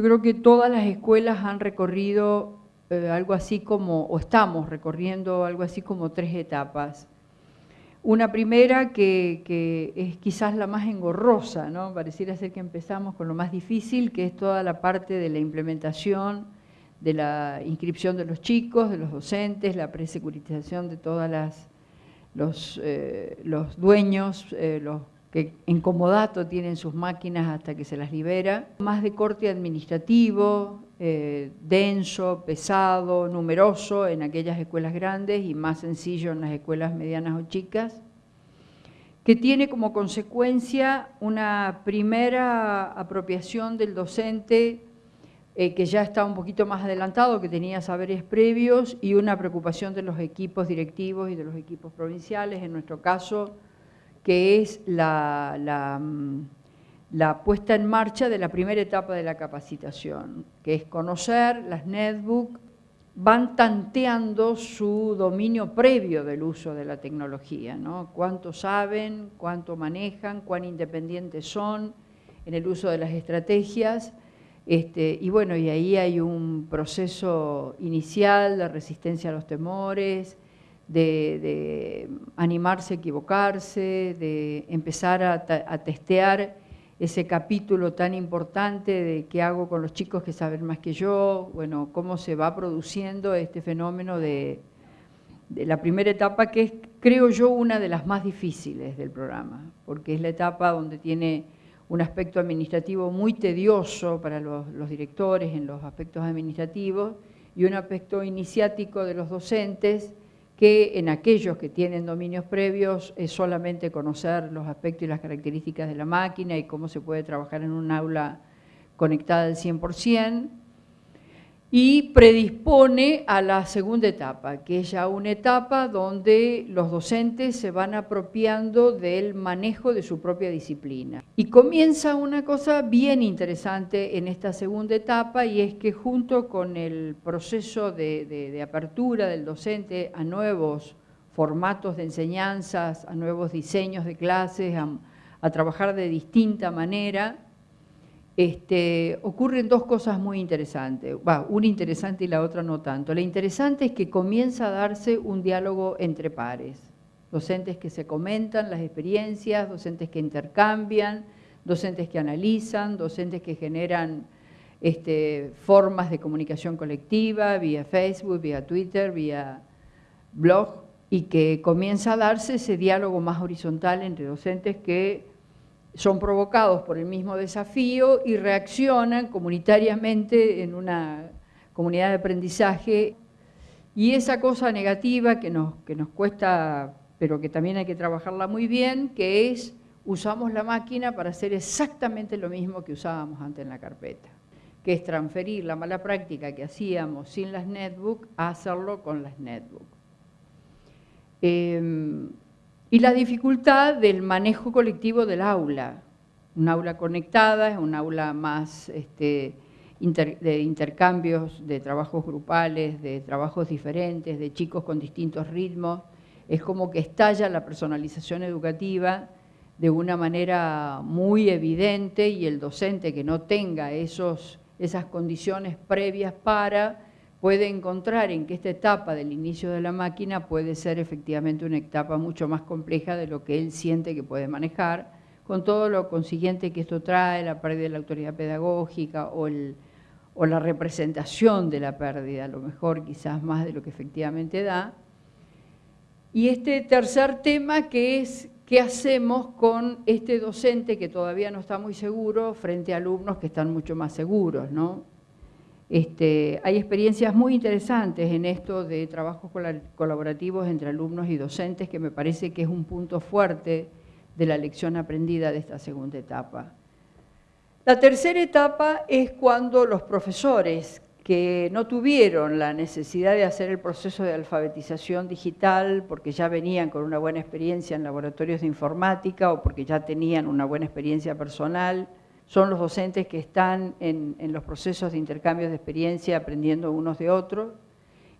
Yo creo que todas las escuelas han recorrido eh, algo así como, o estamos recorriendo algo así como tres etapas. Una primera que, es quizás la más engorrosa, ¿no? pareciera ser que empezamos con lo más difícil, que es toda la parte de la implementación, de la inscripción de los chicos, de los docentes, la presecuritización de todas las los, eh, dueños, eh, los que en comodato tienen sus máquinas hasta que se las libera, más de corte administrativo, eh, denso, pesado, numeroso en aquellas escuelas grandes y más sencillo en las escuelas medianas o chicas, que tiene como consecuencia una primera apropiación del docente eh, que ya está un poquito más adelantado, que tenía saberes previos y una preocupación de los equipos directivos y de los equipos provinciales, en nuestro caso, que es la, mm, la, puesta en marcha de la primera etapa de la capacitación, que es conocer las netbook, van tanteando su dominio previo del uso de la tecnología, ¿no? cuánto saben, cuánto manejan, cuán independientes son en el uso de las estrategias, este, y bueno, y ahí hay un proceso inicial de resistencia a los temores, de, animarse a equivocarse, de empezar a, testear ese capítulo tan importante de qué hago con los chicos que saben más que yo, bueno, cómo se va produciendo este fenómeno de, de la primera etapa, que es, creo yo, una de las más difíciles del programa, porque es la etapa donde tiene un aspecto administrativo muy tedioso para los, los, directores en los aspectos administrativos y un aspecto iniciático de los docentes que en aquellos que tienen dominios previos es solamente conocer los aspectos y las características de la máquina y cómo se puede trabajar en un aula conectada al 100%, y predispone a la segunda etapa, que es ya una etapa donde los docentes se van apropiando del manejo de su propia disciplina. Y comienza una cosa bien interesante en esta segunda etapa y es que junto con el proceso de, apertura del docente a nuevos formatos de enseñanzas, a nuevos diseños de clases, a trabajar de distinta manera, este, ocurren dos cosas muy interesantes, va, una interesante y la otra no tanto. La interesante es que comienza a darse un diálogo entre pares, docentes que se comentan las experiencias, docentes que intercambian, docentes que analizan, docentes que generan este, formas de comunicación colectiva vía Facebook, vía Twitter, vía blog, y que comienza a darse ese diálogo más horizontal entre docentes que son provocados por el mismo desafío y reaccionan comunitariamente en una comunidad de aprendizaje. Y esa cosa negativa que nos, que nos cuesta, pero que también hay que trabajarla muy bien, que es usamos la máquina para hacer exactamente lo mismo que usábamos antes en la carpeta, que es transferir la mala práctica que hacíamos sin las netbook a hacerlo con las netbook. Em, y la dificultad del manejo colectivo del aula. Un aula conectada es un aula más este, de intercambios, de trabajos grupales, de trabajos diferentes, de chicos con distintos ritmos. Es como que estalla la personalización educativa de una manera muy evidente y el docente que no tenga esos, esas condiciones previas para puede encontrar en que esta etapa del inicio de la máquina puede ser efectivamente una etapa mucho más compleja de lo que él siente que puede manejar, con todo lo consiguiente que esto trae, la pérdida de la autoridad pedagógica o, la representación de la pérdida, a lo mejor quizás más de lo que efectivamente da. Y este tercer tema que es qué hacemos con este docente que todavía no está muy seguro frente a alumnos que están mucho más seguros, ¿no? Este, hay experiencias muy interesantes en esto de trabajos colaborativos entre alumnos y docentes que me parece que es un punto fuerte de la lección aprendida de esta segunda etapa. La tercera etapa es cuando los profesores que no tuvieron la necesidad de hacer el proceso de alfabetización digital porque ya venían con una buena experiencia en laboratorios de informática o porque ya tenían una buena experiencia personal, son los docentes que están en, los procesos de intercambio de experiencia aprendiendo unos de otros.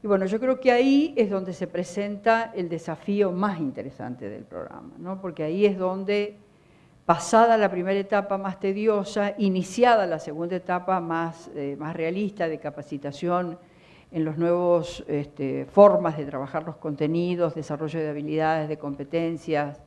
Y bueno, yo creo que ahí es donde se presenta el desafío más interesante del programa, ¿no? porque ahí es donde pasada la primera etapa más tediosa, iniciada la segunda etapa más, eh, más realista de capacitación en los nuevos este, formas de trabajar los contenidos, desarrollo de habilidades, de competencias,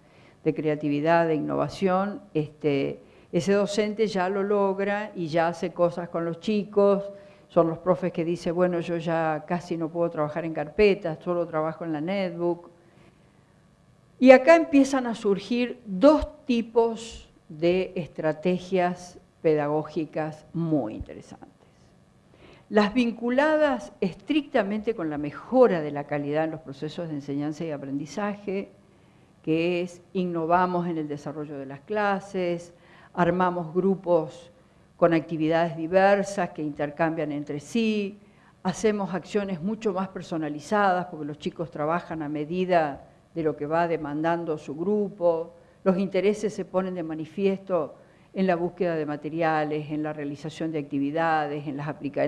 de creatividad, de innovación, este, ese docente ya lo logra y ya hace cosas con los chicos, son los profes que dicen, bueno, yo ya casi no puedo trabajar en carpetas, solo trabajo en la netbook. Y acá empiezan a surgir dos tipos de estrategias pedagógicas muy interesantes. Las vinculadas estrictamente con la mejora de la calidad en los procesos de enseñanza y aprendizaje, que es innovamos en el desarrollo de las clases, armamos grupos con actividades diversas que intercambian entre sí, hacemos acciones mucho más personalizadas porque los chicos trabajan a medida de lo que va demandando su grupo, los intereses se ponen de manifiesto en la búsqueda de materiales, en la realización de actividades, en,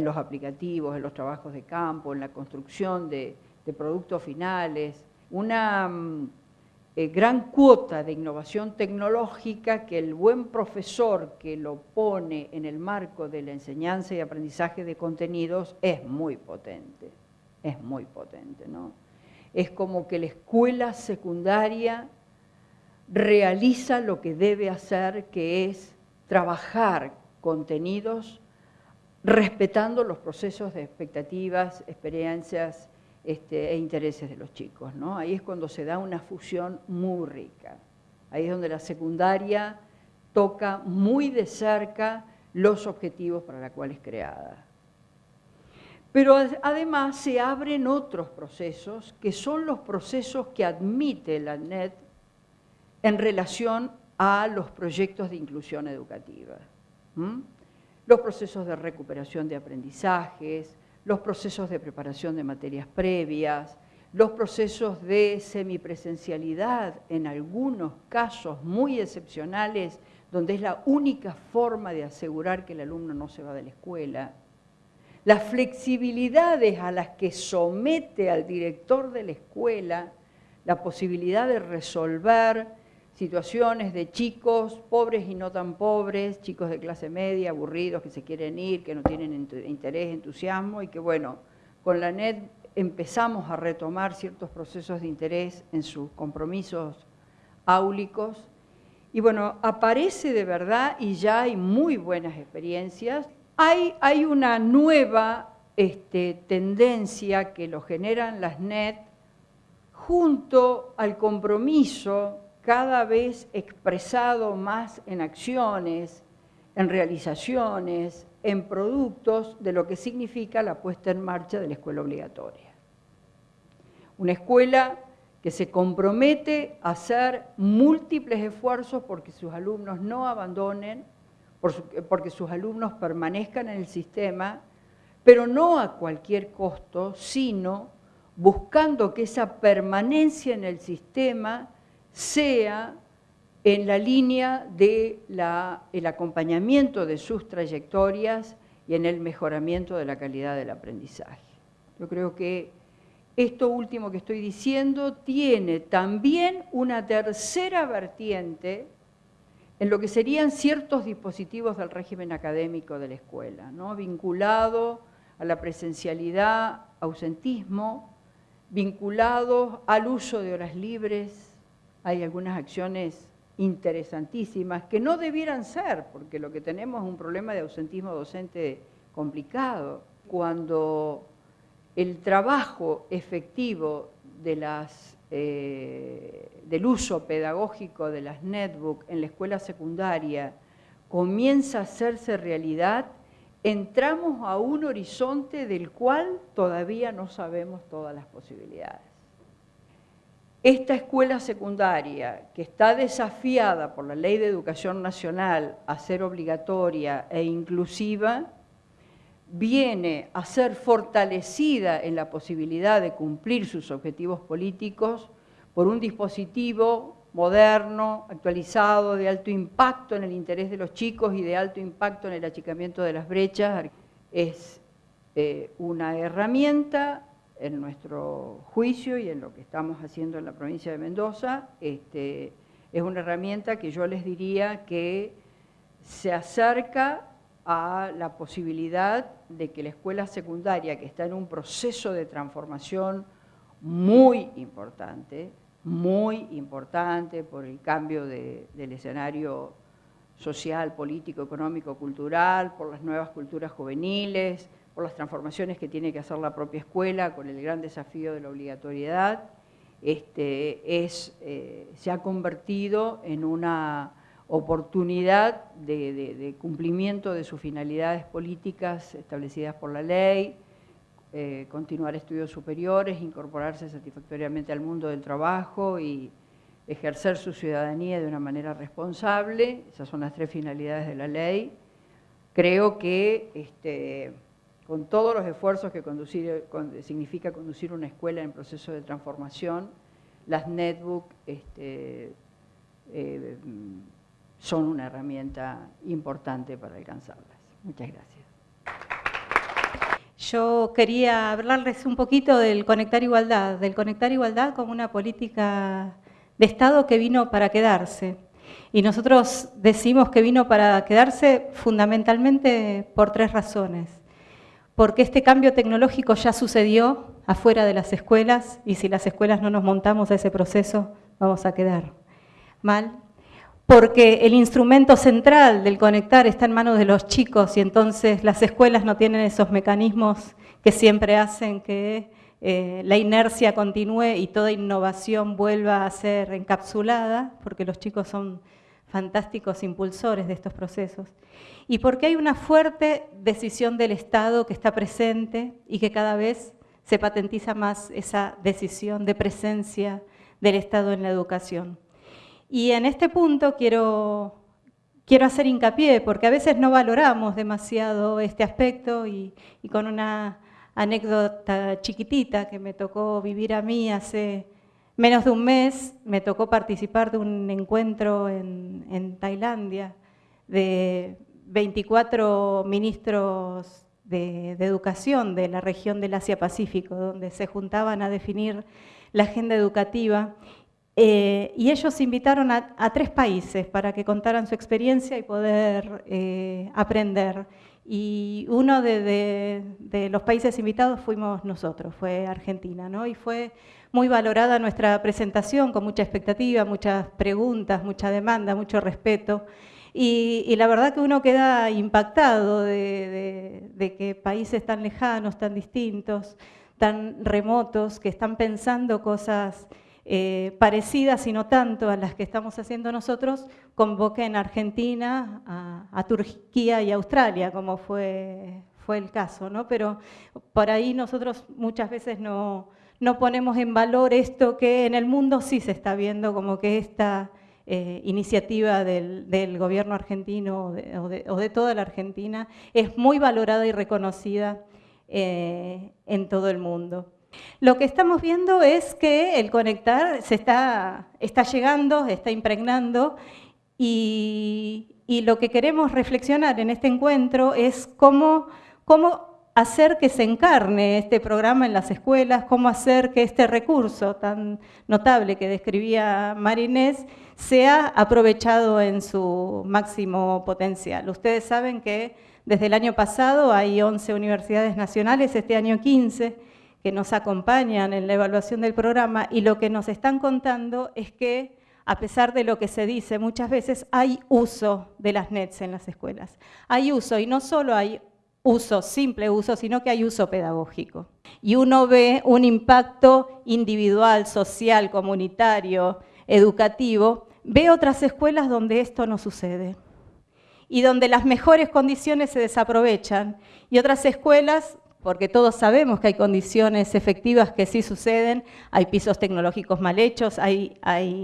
los aplicativos, en los trabajos de campo, en la construcción de, de productos finales. Una mm, eh, gran cuota de innovación tecnológica que el buen profesor que lo pone en el marco de la enseñanza y aprendizaje de contenidos es muy potente, es muy potente, ¿no? Es como que la escuela secundaria realiza lo que debe hacer, que es trabajar contenidos respetando los procesos de expectativas, experiencias este, e intereses de los chicos. ¿no? Ahí es cuando se da una fusión muy rica. Ahí es donde la secundaria toca muy de cerca los objetivos para los cuales es creada. Pero además se abren otros procesos, que son los procesos que admite la NET en relación a los proyectos de inclusión educativa. Los procesos de recuperación de aprendizajes, los procesos de preparación de materias previas, los procesos de semipresencialidad en algunos casos muy excepcionales, donde es la única forma de asegurar que el alumno no se va de la escuela, las flexibilidades a las que somete al director de la escuela la posibilidad de resolver situaciones de chicos pobres y no tan pobres, chicos de clase media, aburridos, que se quieren ir, que no tienen interés, entusiasmo, y que bueno, con la NET empezamos a retomar ciertos procesos de interés en sus compromisos áulicos, y bueno, aparece de verdad y ya hay muy buenas experiencias. Hay, hay una nueva este, tendencia que lo generan las NET junto al compromiso cada vez expresado más en acciones, en realizaciones, en productos de lo que significa la puesta en marcha de la escuela obligatoria. Una escuela que se compromete a hacer múltiples esfuerzos porque sus alumnos no abandonen, porque sus alumnos permanezcan en el sistema, pero no a cualquier costo, sino buscando que esa permanencia en el sistema sea en la línea del el acompañamiento de sus trayectorias y en el mejoramiento de la calidad del aprendizaje. Yo creo que esto último que estoy diciendo tiene también una tercera vertiente en lo que serían ciertos dispositivos del régimen académico de la escuela, ¿no? vinculado a la presencialidad, ausentismo, vinculados al uso de horas libres, hay algunas acciones interesantísimas que no debieran ser, porque lo que tenemos es un problema de ausentismo docente complicado. Cuando el trabajo efectivo eh, del uso pedagógico de las netbook en la escuela secundaria comienza a hacerse realidad, entramos a un horizonte del cual todavía no sabemos todas las posibilidades. Esta escuela secundaria, que está desafiada por la Ley de Educación Nacional a ser obligatoria e inclusiva, viene a ser fortalecida en la posibilidad de cumplir sus objetivos políticos por un dispositivo moderno, actualizado, de alto impacto en el interés de los chicos y de alto impacto en el achicamiento de las brechas. Es eh, una herramienta en nuestro juicio y en lo que estamos haciendo en la provincia de Mendoza, este, es una herramienta que yo les diría que se acerca a la posibilidad de que la escuela secundaria, que está en un proceso de transformación muy importante, muy importante por el cambio del escenario social, político, económico, cultural, por las nuevas culturas juveniles, por las transformaciones que tiene que hacer la propia escuela con el gran desafío de la obligatoriedad, este, es, eh, se ha convertido en una oportunidad de, cumplimiento de sus finalidades políticas establecidas por la ley, eh, continuar estudios superiores, incorporarse satisfactoriamente al mundo del trabajo y ejercer su ciudadanía de una manera responsable. Esas son las tres finalidades de la ley. Creo que este, con todos los esfuerzos que conducir, significa conducir una escuela en proceso de transformación, las netbook este, eh, son una herramienta importante para alcanzarlas. Muchas gracias. Yo quería hablarles un poquito del Conectar Igualdad, del Conectar Igualdad como una política de Estado que vino para quedarse. Y nosotros decimos que vino para quedarse fundamentalmente por tres razones porque este cambio tecnológico ya sucedió afuera de las escuelas y si las escuelas no nos montamos a ese proceso vamos a quedar mal. Porque el instrumento central del conectar está en manos de los chicos y entonces las escuelas no tienen esos mecanismos que siempre hacen que eh, la inercia continúe y toda innovación vuelva a ser encapsulada, porque los chicos son fantásticos impulsores de estos procesos y porque hay una fuerte decisión del Estado que está presente y que cada vez se patentiza más esa decisión de presencia del Estado en la educación. Y en este punto quiero, quiero hacer hincapié, porque a veces no valoramos demasiado este aspecto y, con una anécdota chiquitita que me tocó vivir a mí hace menos de un mes, me tocó participar de un encuentro en, en Tailandia de 24 ministros de, educación de la región del Asia-Pacífico, donde se juntaban a definir la agenda educativa. Eh, y ellos invitaron a, tres países para que contaran su experiencia y poder eh, aprender. Y uno de, los países invitados fuimos nosotros, fue Argentina, ¿no? Y fue muy valorada nuestra presentación, con mucha expectativa, muchas preguntas, mucha demanda, mucho respeto. Y, la verdad que uno queda impactado de, que países tan lejanos, tan distintos, tan remotos, que están pensando cosas eh, parecidas y no tanto a las que estamos haciendo nosotros, convoquen a Argentina, a, Turquía y Australia, como fue, fue el caso. ¿no? Pero por ahí nosotros muchas veces no, no ponemos en valor esto que en el mundo sí se está viendo como que esta eh, iniciativa del, gobierno argentino o de, toda la Argentina es muy valorada y reconocida eh, en todo el mundo. Lo que estamos viendo es que el conectar se está, está llegando, está impregnando y, lo que queremos reflexionar en este encuentro es cómo, cómo hacer que se encarne este programa en las escuelas, cómo hacer que este recurso tan notable que describía Marinés sea aprovechado en su máximo potencial. Ustedes saben que desde el año pasado hay 11 universidades nacionales, este año 15, que nos acompañan en la evaluación del programa y lo que nos están contando es que a pesar de lo que se dice muchas veces, hay uso de las NETs en las escuelas. Hay uso y no solo hay uso, simple uso, sino que hay uso pedagógico. Y uno ve un impacto individual, social, comunitario, educativo, ve otras escuelas donde esto no sucede y donde las mejores condiciones se desaprovechan y otras escuelas porque todos sabemos que hay condiciones efectivas que sí suceden, hay pisos tecnológicos mal hechos, hay,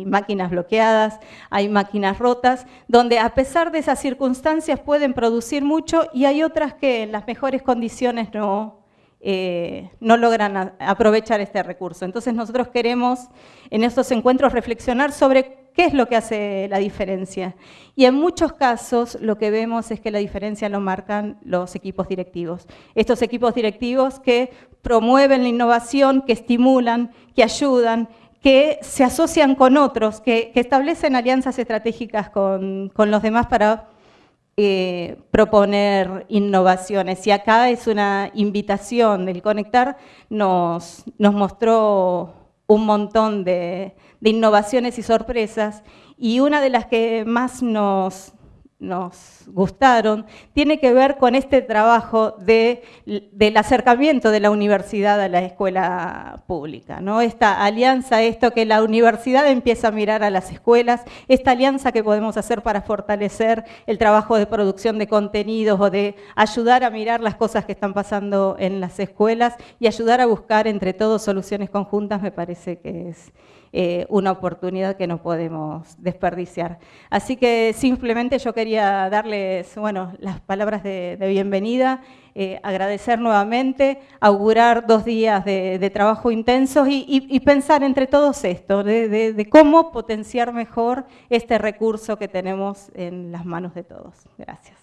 máquinas bloqueadas, hay máquinas rotas, donde a pesar de esas circunstancias pueden producir mucho y hay otras que en las mejores condiciones no, eh, no logran aprovechar este recurso. Entonces nosotros queremos en estos encuentros reflexionar sobre ¿Qué es lo que hace la diferencia? Y en muchos casos lo que vemos es que la diferencia lo marcan los equipos directivos. Estos equipos directivos que promueven la innovación, que estimulan, que ayudan, que se asocian con otros, que, establecen alianzas estratégicas con, los demás para eh, proponer innovaciones. Y acá es una invitación del Conectar, nos, nos mostró un montón de, de innovaciones y sorpresas, y una de las que más nos, gustaron, tiene que ver con este trabajo de, del acercamiento de la universidad a la escuela pública. ¿no? Esta alianza, esto que la universidad empieza a mirar a las escuelas, esta alianza que podemos hacer para fortalecer el trabajo de producción de contenidos o de ayudar a mirar las cosas que están pasando en las escuelas y ayudar a buscar entre todos soluciones conjuntas, me parece que es eh, una oportunidad que no podemos desperdiciar. Así que simplemente yo quería darles bueno, las palabras de, bienvenida, eh, agradecer nuevamente, augurar dos días de, trabajo intensos y, pensar entre todos esto, de cómo potenciar mejor este recurso que tenemos en las manos de todos. Gracias.